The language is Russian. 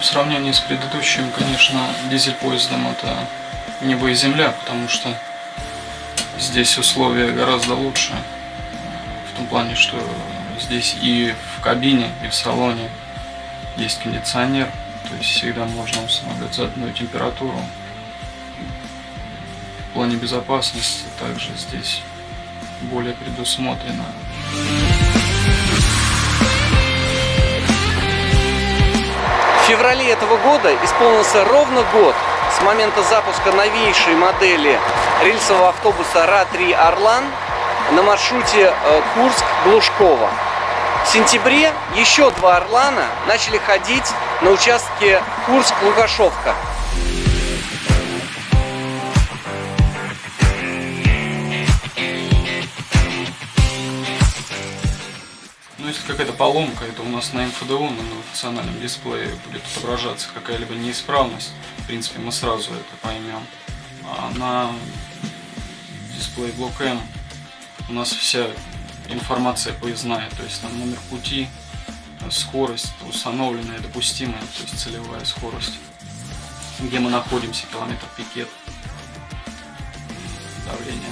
в сравнении с предыдущим, конечно, дизель-поездом это небо и земля, потому что здесь условия гораздо лучше. В том плане, что здесь и в кабине, и в салоне есть кондиционер, то есть всегда можно устанавливать заданную температуру. В плане безопасности также здесь более предусмотрено. Феврале этого года исполнился ровно год с момента запуска новейшей модели рельсового автобуса РА-3 «Орлан» на маршруте э, Курск-Глушково. В сентябре еще два «Орлана» начали ходить на участке Курск-Лукашовка. Если какая-то поломка, это у нас на МФДУ, на функциональном дисплее будет отображаться какая-либо неисправность. В принципе, мы сразу это поймем. А на дисплее блок М у нас вся информация поездная, то есть там номер пути, скорость установленная, допустимая, то есть целевая скорость, где мы находимся, километр пикет, давление.